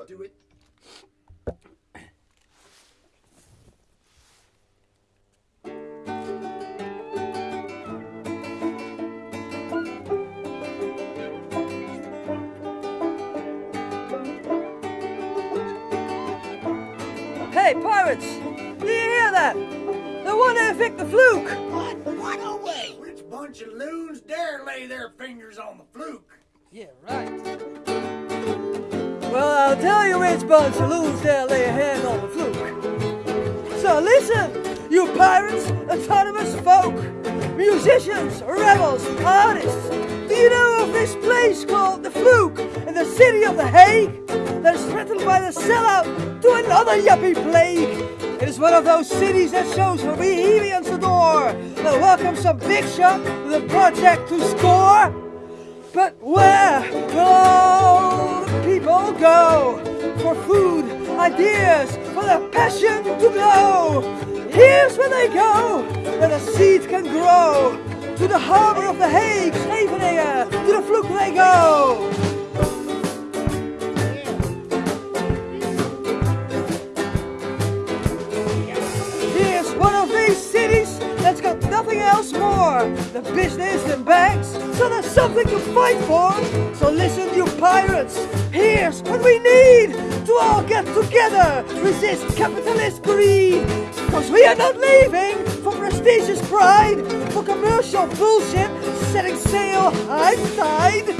button. Do it. Hey, pirates! Do you hear that? The one who picked the Vloek! What? What? No way. Which bunch of loons dare lay their fingers on the Vloek? Yeah, right. Well, I'll tell you which bunch of loons dare lay a hand on the Vloek. So listen, you pirates, autonomous folk, musicians, rebels, artists. Do you know of this place called the Vloek in the city of The Hague? That is threatened by the sellout to another yuppie plague. It is one of those cities that shows Bohemians the door, that welcomes some big shot with a project to score. But where will all go for food, ideas, for their passion to glow? Here's where they go, where the seed can grow. To the harbor of the Hague, Scheveningen, to the Vloek they go. Here's one of these cities that's got nothing else more than business and banks, so there's something to fight for. So listen, here's what we need to all get together, resist capitalist greed. Cause we are not leaving for prestigious pride, for commercial bullshit, setting sail high tide.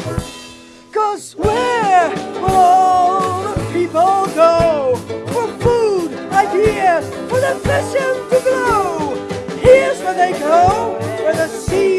Cause where will all the people go for food, ideas, for the passion to glow? Here's where they go, where the seed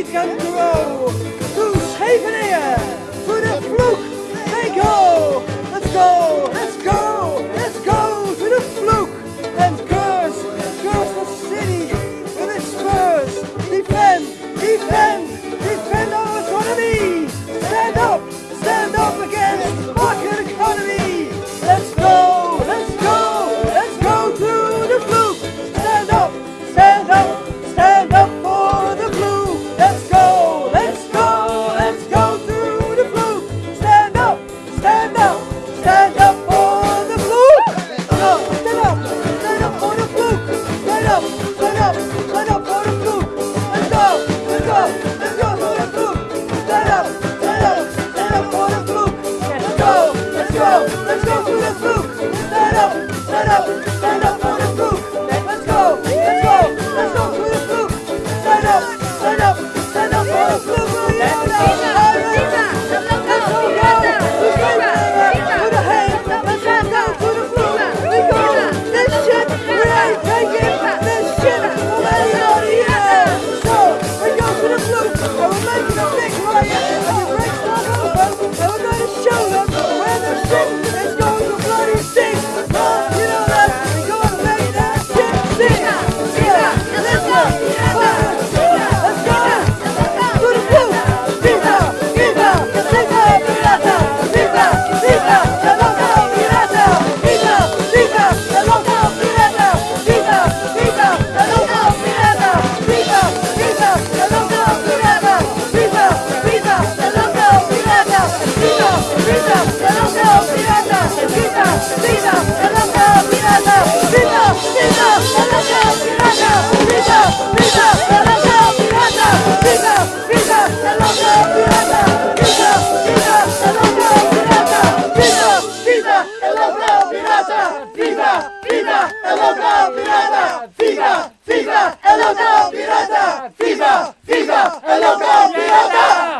stand up for the Vloek. Stand up, stand up, stand up for the Vloek. Stand up, stand up, stand up for the Vloek. Let's go, let's go, let's go for the Vloek. Stand up, stand up, stand up for the Vloek. Let's go, let's go, let's go to the Vloek. Stand up, stand up, stand up for the Vloek. Let's go, let's go, let's go to the Vloek. Stand up, stand up, stand up for the fluke. Show pirata! Fifa, Viva! É local pirata! Fifa, Fifa, El local pirata!